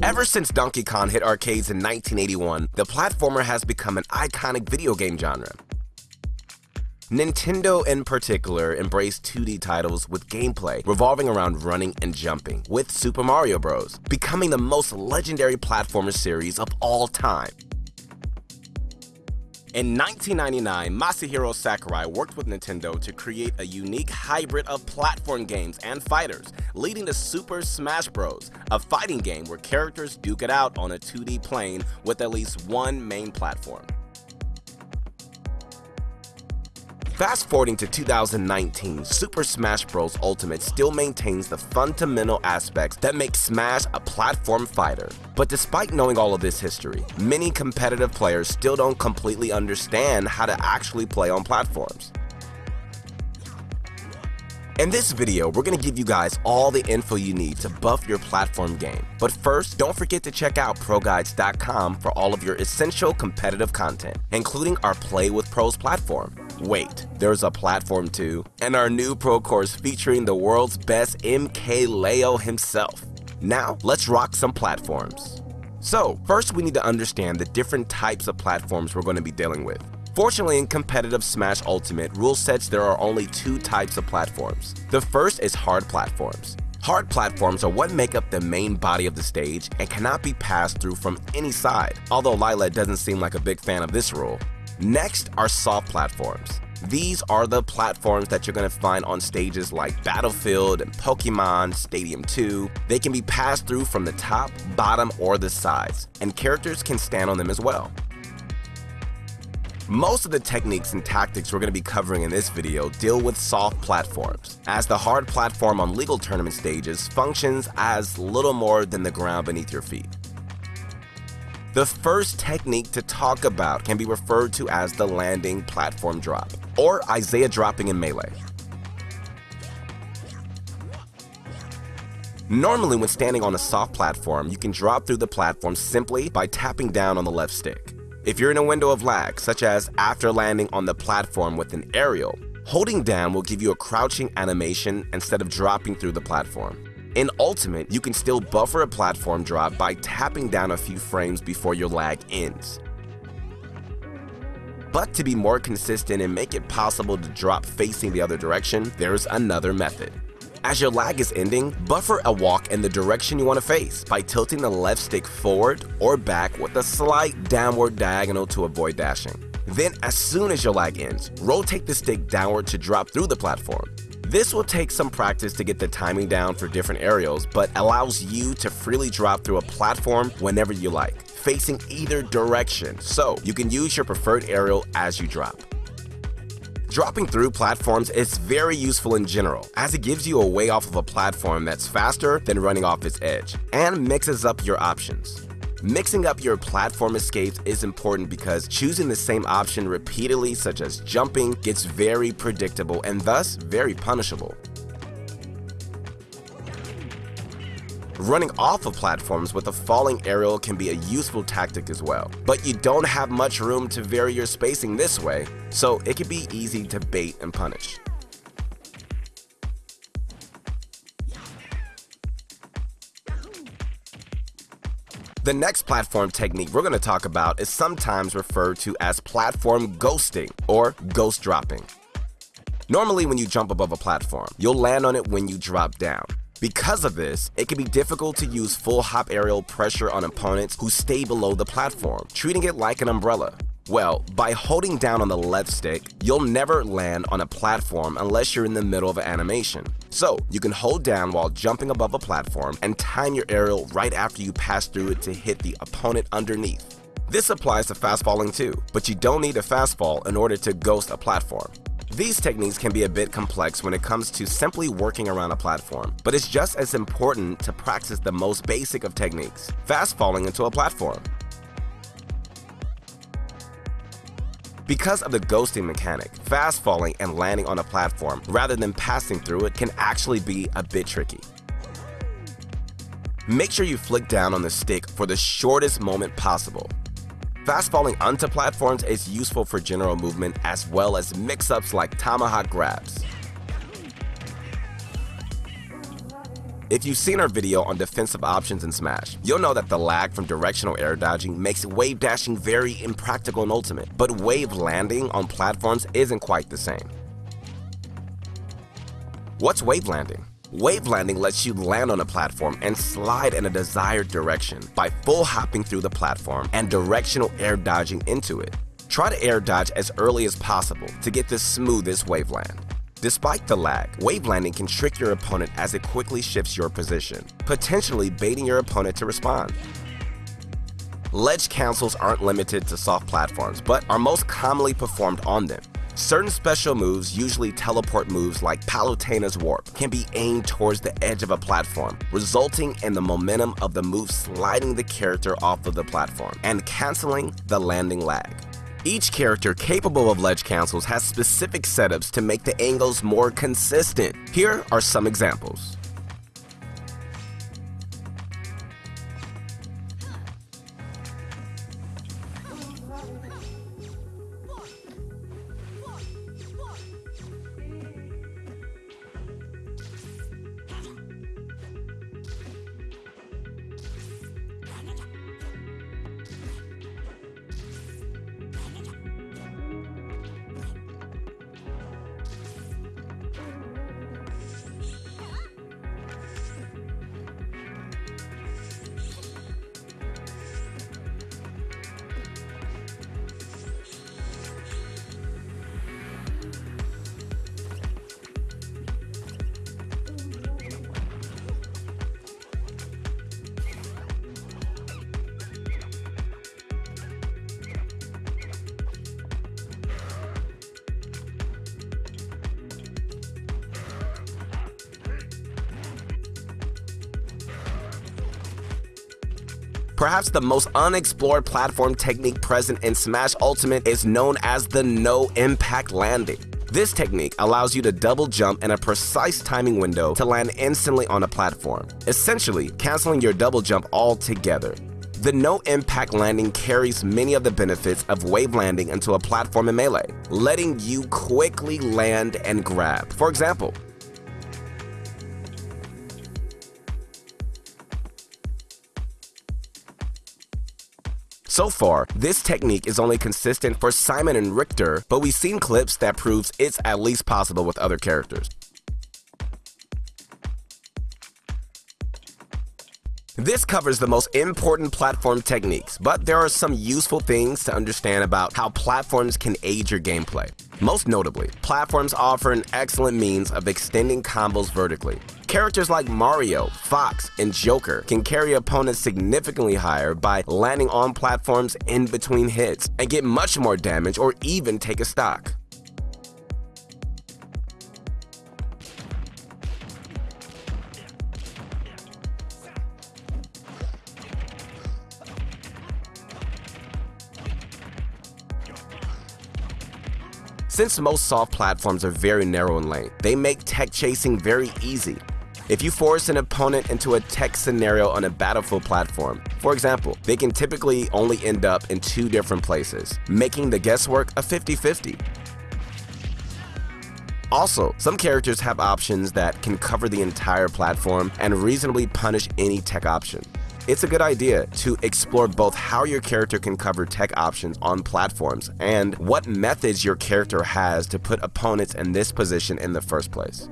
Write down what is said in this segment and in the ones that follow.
Ever since Donkey Kong hit arcades in 1981, the platformer has become an iconic video game genre. Nintendo in particular embraced 2D titles with gameplay revolving around running and jumping, with Super Mario Bros. becoming the most legendary platformer series of all time. In 1999, Masahiro Sakurai worked with Nintendo to create a unique hybrid of platform games and fighters, leading to Super Smash Bros., a fighting game where characters duke it out on a 2D plane with at least one main platform. Fast forwarding to 2019, Super Smash Bros. Ultimate still maintains the fundamental aspects that make Smash a platform fighter. But despite knowing all of this history, many competitive players still don't completely understand how to actually play on platforms. In this video, we're going to give you guys all the info you need to buff your platform game. But first, don't forget to check out ProGuides.com for all of your essential competitive content, including our Play with Pros platform. Wait, there's a platform too? And our new pro course featuring the world's best MKLeo himself. Now, let's rock some platforms. So, first we need to understand the different types of platforms we're going to be dealing with. Fortunately, in competitive Smash Ultimate rule sets, there are only two types of platforms. The first is hard platforms. Hard platforms are what make up the main body of the stage and cannot be passed through from any side, although Lylat doesn't seem like a big fan of this rule. Next are soft platforms. These are the platforms that you're going to find on stages like Battlefield and Pokemon Stadium 2. They can be passed through from the top, bottom, or the sides, and characters can stand on them as well. Most of the techniques and tactics we're going to be covering in this video deal with soft platforms, as the hard platform on legal tournament stages functions as little more than the ground beneath your feet. The first technique to talk about can be referred to as the landing platform drop, or Isai dropping in Melee. Normally when standing on a soft platform, you can drop through the platform simply by tapping down on the left stick. If you're in a window of lag, such as after landing on the platform with an aerial, holding down will give you a crouching animation instead of dropping through the platform. In Ultimate, you can still buffer a platform drop by tapping down a few frames before your lag ends. But to be more consistent and make it possible to drop facing the other direction, there's another method. As your lag is ending, buffer a walk in the direction you want to face by tilting the left stick forward or back with a slight downward diagonal to avoid dashing. Then as soon as your lag ends, rotate the stick downward to drop through the platform. This will take some practice to get the timing down for different aerials, but allows you to freely drop through a platform whenever you like, facing either direction, so you can use your preferred aerial as you drop. Dropping through platforms is very useful in general, as it gives you a way off of a platform that's faster than running off its edge, and mixes up your options. Mixing up your platform escapes is important because choosing the same option repeatedly, such as jumping, gets very predictable and thus very punishable. Running off of platforms with a falling aerial can be a useful tactic as well, but you don't have much room to vary your spacing this way, so it can be easy to bait and punish. The next platform technique we're going to talk about is sometimes referred to as platform ghosting or ghost dropping. Normally when you jump above a platform, you'll land on it when you drop down. Because of this, it can be difficult to use full hop aerial pressure on opponents who stay below the platform, treating it like an umbrella. Well, by holding down on the left stick, you'll never land on a platform unless you're in the middle of an animation. So, you can hold down while jumping above a platform and time your aerial right after you pass through it to hit the opponent underneath. This applies to fast falling too, but you don't need a fast fall in order to ghost a platform. These techniques can be a bit complex when it comes to simply working around a platform, but it's just as important to practice the most basic of techniques, fast falling into a platform. Because of the ghosting mechanic, fast falling and landing on a platform rather than passing through it can actually be a bit tricky. Make sure you flick down on the stick for the shortest moment possible. Fast falling onto platforms is useful for general movement as well as mix-ups like tomahawk grabs. If you've seen our video on defensive options in Smash, you'll know that the lag from directional air dodging makes wave dashing very impractical in Ultimate, but wave landing on platforms isn't quite the same. What's wave landing? Wave landing lets you land on a platform and slide in a desired direction by full hopping through the platform and directional air dodging into it. Try to air dodge as early as possible to get the smoothest wave land. Despite the lag, wave landing can trick your opponent as it quickly shifts your position, potentially baiting your opponent to respond. Ledge cancels aren't limited to soft platforms, but are most commonly performed on them. Certain special moves, usually teleport moves like Palutena's Warp, can be aimed towards the edge of a platform, resulting in the momentum of the move sliding the character off of the platform and canceling the landing lag. Each character capable of ledge cancels has specific setups to make the angles more consistent. Here are some examples. Perhaps the most unexplored platform technique present in Smash Ultimate is known as the no impact landing. This technique allows you to double jump in a precise timing window to land instantly on a platform, essentially canceling your double jump altogether. The no impact landing carries many of the benefits of wave landing into a platform in Melee, letting you quickly land and grab. For example, So far, this technique is only consistent for Simon and Richter, but we've seen clips that proves it's at least possible with other characters. This covers the most important platform techniques, but there are some useful things to understand about how platforms can aid your gameplay. Most notably, platforms offer an excellent means of extending combos vertically. Characters like Mario, Fox, and Joker can carry opponents significantly higher by landing on platforms in between hits and get much more damage or even take a stock. Since most soft platforms are very narrow in length, they make tech chasing very easy. If you force an opponent into a tech scenario on a battlefield platform, for example, they can typically only end up in two different places, making the guesswork a 50-50. Also, some characters have options that can cover the entire platform and reasonably punish any tech option. It's a good idea to explore both how your character can cover tech options on platforms and what methods your character has to put opponents in this position in the first place.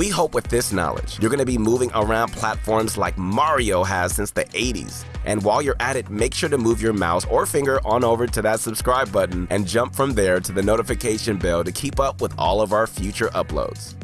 We hope with this knowledge, you're going to be moving around platforms like Mario has since the 80s. And while you're at it, make sure to move your mouse or finger on over to that subscribe button and jump from there to the notification bell to keep up with all of our future uploads.